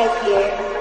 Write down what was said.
Shakespeare